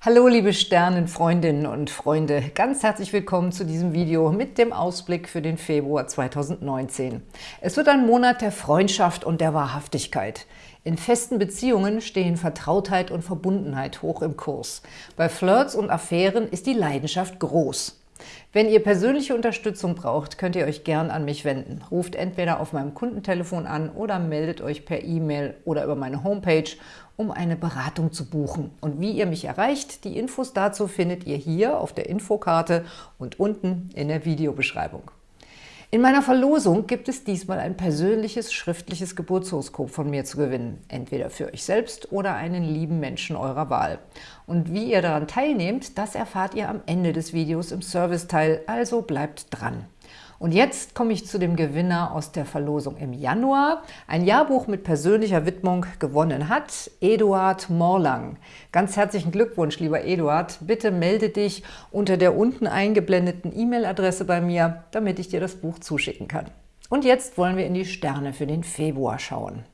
Hallo liebe Sternenfreundinnen und Freunde, ganz herzlich willkommen zu diesem Video mit dem Ausblick für den Februar 2019. Es wird ein Monat der Freundschaft und der Wahrhaftigkeit. In festen Beziehungen stehen Vertrautheit und Verbundenheit hoch im Kurs. Bei Flirts und Affären ist die Leidenschaft groß. Wenn ihr persönliche Unterstützung braucht, könnt ihr euch gern an mich wenden. Ruft entweder auf meinem Kundentelefon an oder meldet euch per E-Mail oder über meine Homepage um eine Beratung zu buchen. Und wie ihr mich erreicht, die Infos dazu findet ihr hier auf der Infokarte und unten in der Videobeschreibung. In meiner Verlosung gibt es diesmal ein persönliches schriftliches Geburtshoroskop von mir zu gewinnen, entweder für euch selbst oder einen lieben Menschen eurer Wahl. Und wie ihr daran teilnehmt, das erfahrt ihr am Ende des Videos im Serviceteil, also bleibt dran. Und jetzt komme ich zu dem Gewinner aus der Verlosung im Januar. Ein Jahrbuch mit persönlicher Widmung gewonnen hat Eduard Morlang. Ganz herzlichen Glückwunsch, lieber Eduard. Bitte melde dich unter der unten eingeblendeten E-Mail-Adresse bei mir, damit ich dir das Buch zuschicken kann. Und jetzt wollen wir in die Sterne für den Februar schauen.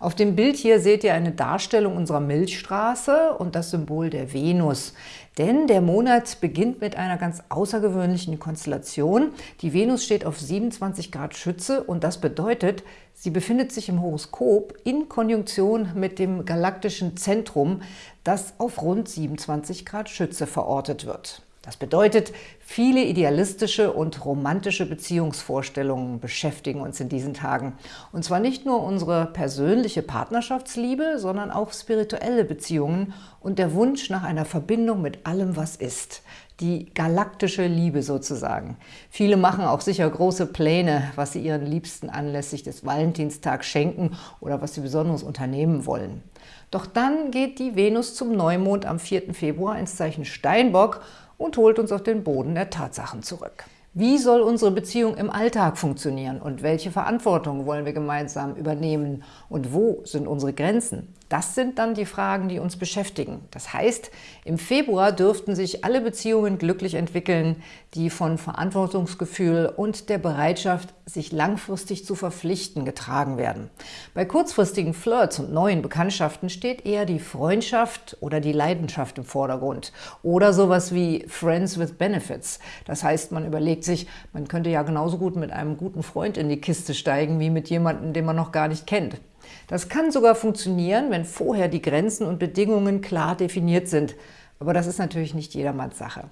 Auf dem Bild hier seht ihr eine Darstellung unserer Milchstraße und das Symbol der Venus. Denn der Monat beginnt mit einer ganz außergewöhnlichen Konstellation. Die Venus steht auf 27 Grad Schütze und das bedeutet, sie befindet sich im Horoskop in Konjunktion mit dem galaktischen Zentrum, das auf rund 27 Grad Schütze verortet wird. Das bedeutet, viele idealistische und romantische Beziehungsvorstellungen beschäftigen uns in diesen Tagen. Und zwar nicht nur unsere persönliche Partnerschaftsliebe, sondern auch spirituelle Beziehungen und der Wunsch nach einer Verbindung mit allem, was ist. Die galaktische Liebe sozusagen. Viele machen auch sicher große Pläne, was sie ihren Liebsten anlässlich des Valentinstags schenken oder was sie besonders unternehmen wollen. Doch dann geht die Venus zum Neumond am 4. Februar ins Zeichen Steinbock und holt uns auf den Boden der Tatsachen zurück. Wie soll unsere Beziehung im Alltag funktionieren und welche Verantwortung wollen wir gemeinsam übernehmen und wo sind unsere Grenzen? Das sind dann die Fragen, die uns beschäftigen. Das heißt, im Februar dürften sich alle Beziehungen glücklich entwickeln, die von Verantwortungsgefühl und der Bereitschaft, sich langfristig zu verpflichten, getragen werden. Bei kurzfristigen Flirts und neuen Bekanntschaften steht eher die Freundschaft oder die Leidenschaft im Vordergrund. Oder sowas wie Friends with Benefits. Das heißt, man überlegt sich, man könnte ja genauso gut mit einem guten Freund in die Kiste steigen, wie mit jemandem, den man noch gar nicht kennt. Das kann sogar funktionieren, wenn vorher die Grenzen und Bedingungen klar definiert sind. Aber das ist natürlich nicht jedermanns Sache.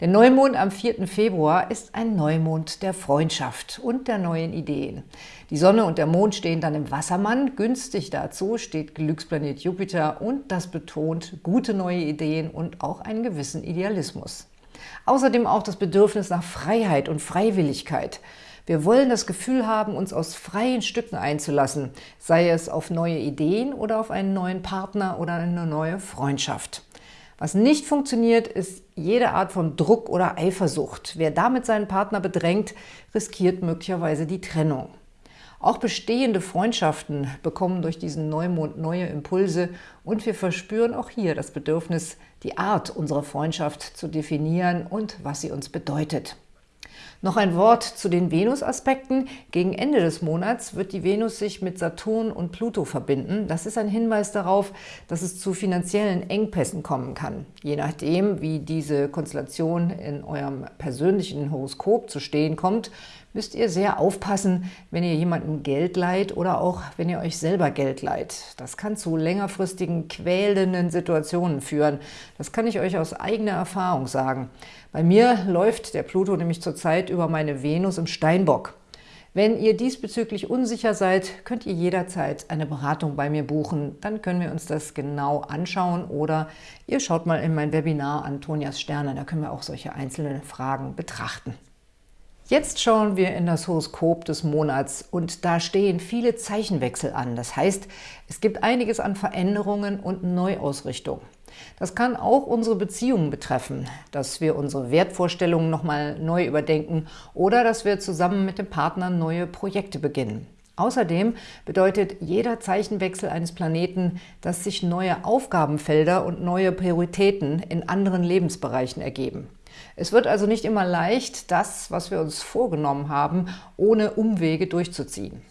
Der Neumond am 4. Februar ist ein Neumond der Freundschaft und der neuen Ideen. Die Sonne und der Mond stehen dann im Wassermann. Günstig dazu steht Glücksplanet Jupiter und das betont gute neue Ideen und auch einen gewissen Idealismus. Außerdem auch das Bedürfnis nach Freiheit und Freiwilligkeit – wir wollen das Gefühl haben, uns aus freien Stücken einzulassen, sei es auf neue Ideen oder auf einen neuen Partner oder eine neue Freundschaft. Was nicht funktioniert, ist jede Art von Druck oder Eifersucht. Wer damit seinen Partner bedrängt, riskiert möglicherweise die Trennung. Auch bestehende Freundschaften bekommen durch diesen Neumond neue Impulse und wir verspüren auch hier das Bedürfnis, die Art unserer Freundschaft zu definieren und was sie uns bedeutet. Noch ein Wort zu den Venus-Aspekten. Gegen Ende des Monats wird die Venus sich mit Saturn und Pluto verbinden. Das ist ein Hinweis darauf, dass es zu finanziellen Engpässen kommen kann. Je nachdem, wie diese Konstellation in eurem persönlichen Horoskop zu stehen kommt, müsst ihr sehr aufpassen, wenn ihr jemandem Geld leiht oder auch wenn ihr euch selber Geld leiht. Das kann zu längerfristigen, quälenden Situationen führen. Das kann ich euch aus eigener Erfahrung sagen. Bei mir läuft der Pluto nämlich zurzeit über meine Venus im Steinbock. Wenn ihr diesbezüglich unsicher seid, könnt ihr jederzeit eine Beratung bei mir buchen. Dann können wir uns das genau anschauen oder ihr schaut mal in mein Webinar Antonias Sterne, da können wir auch solche einzelnen Fragen betrachten. Jetzt schauen wir in das Horoskop des Monats und da stehen viele Zeichenwechsel an. Das heißt, es gibt einiges an Veränderungen und Neuausrichtung. Das kann auch unsere Beziehungen betreffen, dass wir unsere Wertvorstellungen nochmal neu überdenken oder dass wir zusammen mit dem Partner neue Projekte beginnen. Außerdem bedeutet jeder Zeichenwechsel eines Planeten, dass sich neue Aufgabenfelder und neue Prioritäten in anderen Lebensbereichen ergeben. Es wird also nicht immer leicht, das, was wir uns vorgenommen haben, ohne Umwege durchzuziehen.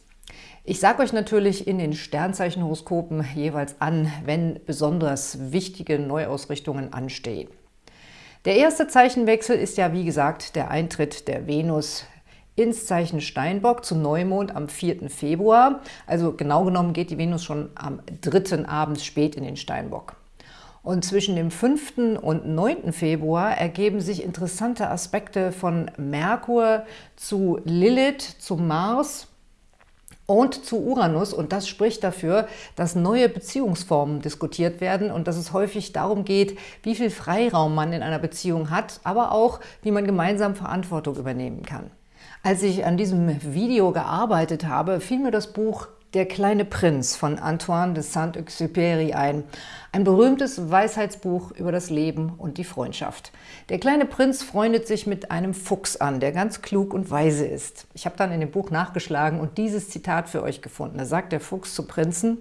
Ich sage euch natürlich in den Sternzeichenhoroskopen jeweils an, wenn besonders wichtige Neuausrichtungen anstehen. Der erste Zeichenwechsel ist ja, wie gesagt, der Eintritt der Venus ins Zeichen Steinbock zum Neumond am 4. Februar. Also genau genommen geht die Venus schon am 3. abends spät in den Steinbock. Und zwischen dem 5. und 9. Februar ergeben sich interessante Aspekte von Merkur zu Lilith, zu Mars und zu Uranus. Und das spricht dafür, dass neue Beziehungsformen diskutiert werden und dass es häufig darum geht, wie viel Freiraum man in einer Beziehung hat, aber auch, wie man gemeinsam Verantwortung übernehmen kann. Als ich an diesem Video gearbeitet habe, fiel mir das Buch der kleine Prinz von Antoine de Saint-Exupéry ein. Ein berühmtes Weisheitsbuch über das Leben und die Freundschaft. Der kleine Prinz freundet sich mit einem Fuchs an, der ganz klug und weise ist. Ich habe dann in dem Buch nachgeschlagen und dieses Zitat für euch gefunden. Da sagt der Fuchs zu Prinzen,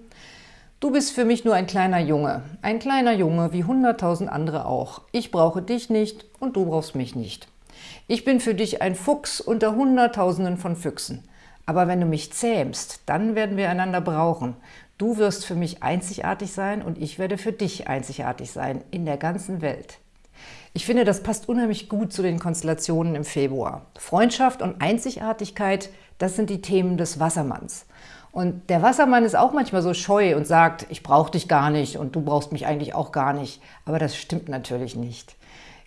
Du bist für mich nur ein kleiner Junge, ein kleiner Junge wie hunderttausend andere auch. Ich brauche dich nicht und du brauchst mich nicht. Ich bin für dich ein Fuchs unter Hunderttausenden von Füchsen. Aber wenn du mich zähmst, dann werden wir einander brauchen. Du wirst für mich einzigartig sein und ich werde für dich einzigartig sein in der ganzen Welt. Ich finde, das passt unheimlich gut zu den Konstellationen im Februar. Freundschaft und Einzigartigkeit, das sind die Themen des Wassermanns. Und der Wassermann ist auch manchmal so scheu und sagt, ich brauche dich gar nicht und du brauchst mich eigentlich auch gar nicht. Aber das stimmt natürlich nicht.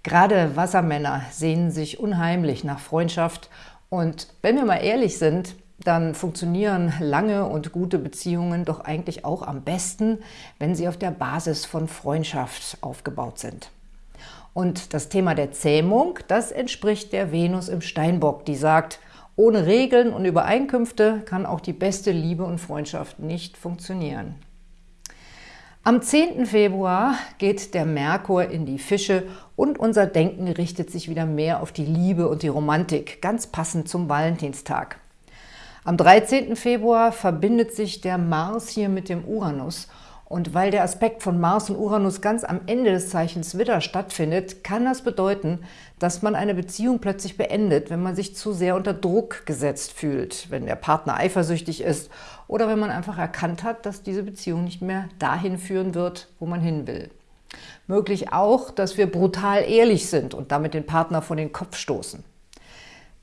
Gerade Wassermänner sehnen sich unheimlich nach Freundschaft und wenn wir mal ehrlich sind, dann funktionieren lange und gute Beziehungen doch eigentlich auch am besten, wenn sie auf der Basis von Freundschaft aufgebaut sind. Und das Thema der Zähmung, das entspricht der Venus im Steinbock, die sagt, ohne Regeln und Übereinkünfte kann auch die beste Liebe und Freundschaft nicht funktionieren. Am 10. Februar geht der Merkur in die Fische und unser Denken richtet sich wieder mehr auf die Liebe und die Romantik, ganz passend zum Valentinstag. Am 13. Februar verbindet sich der Mars hier mit dem Uranus und weil der Aspekt von Mars und Uranus ganz am Ende des Zeichens Widder stattfindet, kann das bedeuten, dass man eine Beziehung plötzlich beendet, wenn man sich zu sehr unter Druck gesetzt fühlt, wenn der Partner eifersüchtig ist oder wenn man einfach erkannt hat, dass diese Beziehung nicht mehr dahin führen wird, wo man hin will. Möglich auch, dass wir brutal ehrlich sind und damit den Partner vor den Kopf stoßen.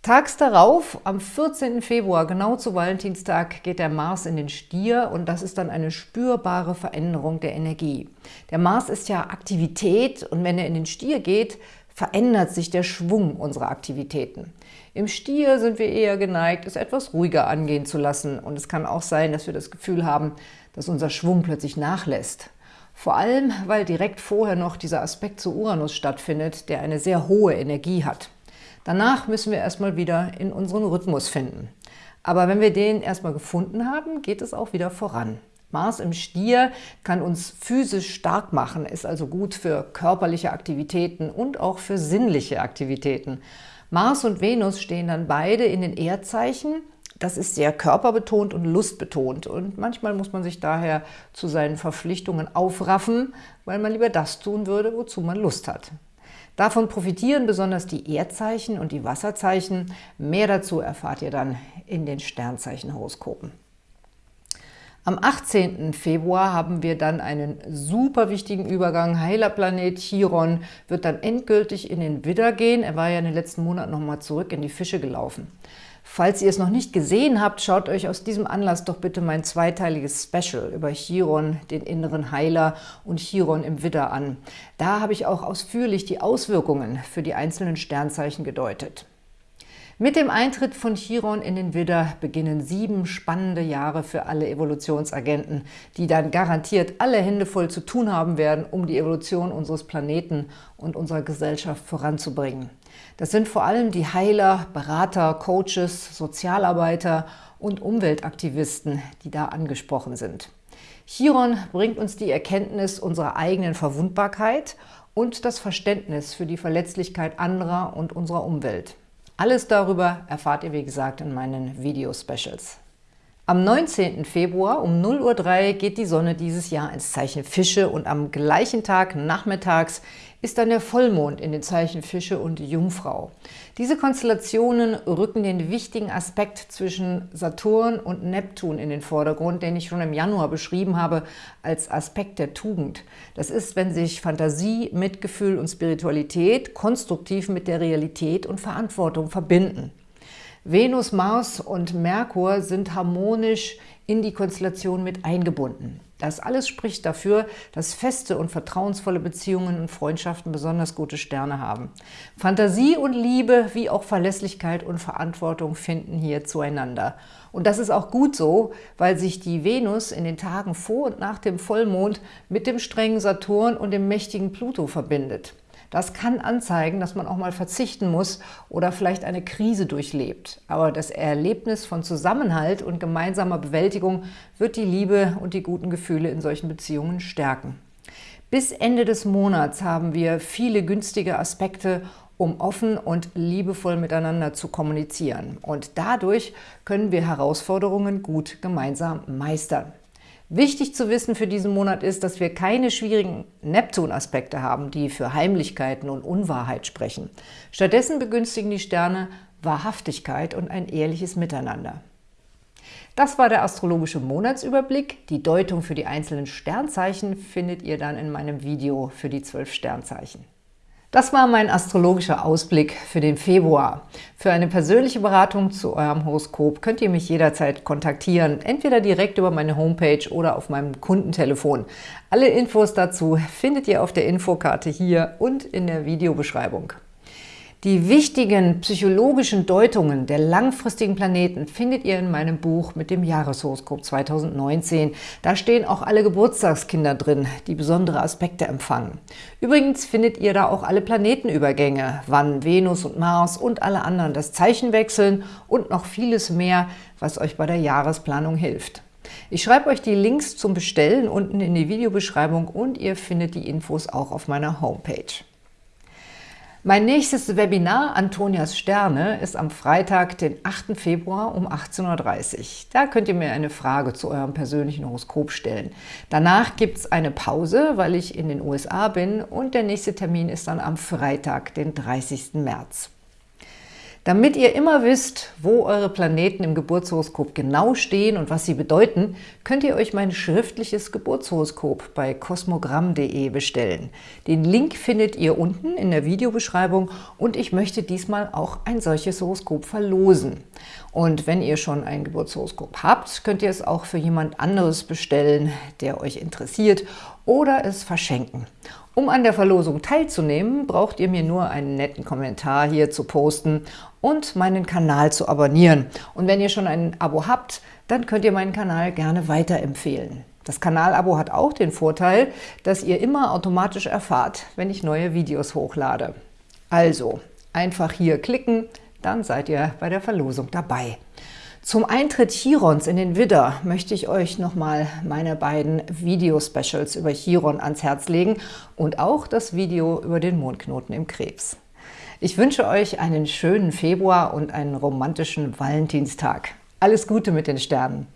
Tags darauf, am 14. Februar, genau zu Valentinstag, geht der Mars in den Stier und das ist dann eine spürbare Veränderung der Energie. Der Mars ist ja Aktivität und wenn er in den Stier geht, verändert sich der Schwung unserer Aktivitäten. Im Stier sind wir eher geneigt, es etwas ruhiger angehen zu lassen und es kann auch sein, dass wir das Gefühl haben, dass unser Schwung plötzlich nachlässt. Vor allem, weil direkt vorher noch dieser Aspekt zu Uranus stattfindet, der eine sehr hohe Energie hat. Danach müssen wir erstmal wieder in unseren Rhythmus finden. Aber wenn wir den erstmal gefunden haben, geht es auch wieder voran. Mars im Stier kann uns physisch stark machen, ist also gut für körperliche Aktivitäten und auch für sinnliche Aktivitäten. Mars und Venus stehen dann beide in den Erdzeichen. Das ist sehr körperbetont und lustbetont und manchmal muss man sich daher zu seinen Verpflichtungen aufraffen, weil man lieber das tun würde, wozu man Lust hat. Davon profitieren besonders die Erdzeichen und die Wasserzeichen. Mehr dazu erfahrt ihr dann in den Sternzeichenhoroskopen. Am 18. Februar haben wir dann einen super wichtigen Übergang. Heilerplanet Chiron wird dann endgültig in den Widder gehen. Er war ja in den letzten Monaten nochmal zurück in die Fische gelaufen. Falls ihr es noch nicht gesehen habt, schaut euch aus diesem Anlass doch bitte mein zweiteiliges Special über Chiron, den inneren Heiler und Chiron im Widder an. Da habe ich auch ausführlich die Auswirkungen für die einzelnen Sternzeichen gedeutet. Mit dem Eintritt von Chiron in den Widder beginnen sieben spannende Jahre für alle Evolutionsagenten, die dann garantiert alle Hände voll zu tun haben werden, um die Evolution unseres Planeten und unserer Gesellschaft voranzubringen. Das sind vor allem die Heiler, Berater, Coaches, Sozialarbeiter und Umweltaktivisten, die da angesprochen sind. Chiron bringt uns die Erkenntnis unserer eigenen Verwundbarkeit und das Verständnis für die Verletzlichkeit anderer und unserer Umwelt. Alles darüber erfahrt ihr, wie gesagt, in meinen Video-Specials. Am 19. Februar um 0.03 Uhr geht die Sonne dieses Jahr ins Zeichen Fische und am gleichen Tag nachmittags ist dann der Vollmond in den Zeichen Fische und Jungfrau. Diese Konstellationen rücken den wichtigen Aspekt zwischen Saturn und Neptun in den Vordergrund, den ich schon im Januar beschrieben habe als Aspekt der Tugend. Das ist, wenn sich Fantasie, Mitgefühl und Spiritualität konstruktiv mit der Realität und Verantwortung verbinden. Venus, Mars und Merkur sind harmonisch in die Konstellation mit eingebunden. Das alles spricht dafür, dass feste und vertrauensvolle Beziehungen und Freundschaften besonders gute Sterne haben. Fantasie und Liebe wie auch Verlässlichkeit und Verantwortung finden hier zueinander. Und das ist auch gut so, weil sich die Venus in den Tagen vor und nach dem Vollmond mit dem strengen Saturn und dem mächtigen Pluto verbindet. Das kann anzeigen, dass man auch mal verzichten muss oder vielleicht eine Krise durchlebt. Aber das Erlebnis von Zusammenhalt und gemeinsamer Bewältigung wird die Liebe und die guten Gefühle in solchen Beziehungen stärken. Bis Ende des Monats haben wir viele günstige Aspekte, um offen und liebevoll miteinander zu kommunizieren. Und dadurch können wir Herausforderungen gut gemeinsam meistern. Wichtig zu wissen für diesen Monat ist, dass wir keine schwierigen Neptun-Aspekte haben, die für Heimlichkeiten und Unwahrheit sprechen. Stattdessen begünstigen die Sterne Wahrhaftigkeit und ein ehrliches Miteinander. Das war der astrologische Monatsüberblick. Die Deutung für die einzelnen Sternzeichen findet ihr dann in meinem Video für die zwölf Sternzeichen. Das war mein astrologischer Ausblick für den Februar. Für eine persönliche Beratung zu eurem Horoskop könnt ihr mich jederzeit kontaktieren, entweder direkt über meine Homepage oder auf meinem Kundentelefon. Alle Infos dazu findet ihr auf der Infokarte hier und in der Videobeschreibung. Die wichtigen psychologischen Deutungen der langfristigen Planeten findet ihr in meinem Buch mit dem Jahreshoroskop 2019. Da stehen auch alle Geburtstagskinder drin, die besondere Aspekte empfangen. Übrigens findet ihr da auch alle Planetenübergänge, wann Venus und Mars und alle anderen das Zeichen wechseln und noch vieles mehr, was euch bei der Jahresplanung hilft. Ich schreibe euch die Links zum Bestellen unten in die Videobeschreibung und ihr findet die Infos auch auf meiner Homepage. Mein nächstes Webinar Antonias Sterne ist am Freitag, den 8. Februar um 18.30 Uhr. Da könnt ihr mir eine Frage zu eurem persönlichen Horoskop stellen. Danach gibt es eine Pause, weil ich in den USA bin und der nächste Termin ist dann am Freitag, den 30. März. Damit ihr immer wisst, wo eure Planeten im Geburtshoroskop genau stehen und was sie bedeuten, könnt ihr euch mein schriftliches Geburtshoroskop bei kosmogramm.de bestellen. Den Link findet ihr unten in der Videobeschreibung und ich möchte diesmal auch ein solches Horoskop verlosen. Und wenn ihr schon ein Geburtshoroskop habt, könnt ihr es auch für jemand anderes bestellen, der euch interessiert oder es verschenken. Um an der Verlosung teilzunehmen, braucht ihr mir nur einen netten Kommentar hier zu posten und meinen Kanal zu abonnieren. Und wenn ihr schon ein Abo habt, dann könnt ihr meinen Kanal gerne weiterempfehlen. Das Kanalabo hat auch den Vorteil, dass ihr immer automatisch erfahrt, wenn ich neue Videos hochlade. Also, einfach hier klicken, dann seid ihr bei der Verlosung dabei. Zum Eintritt Chirons in den Widder möchte ich euch nochmal meine beiden Video-Specials über Chiron ans Herz legen und auch das Video über den Mondknoten im Krebs. Ich wünsche euch einen schönen Februar und einen romantischen Valentinstag. Alles Gute mit den Sternen!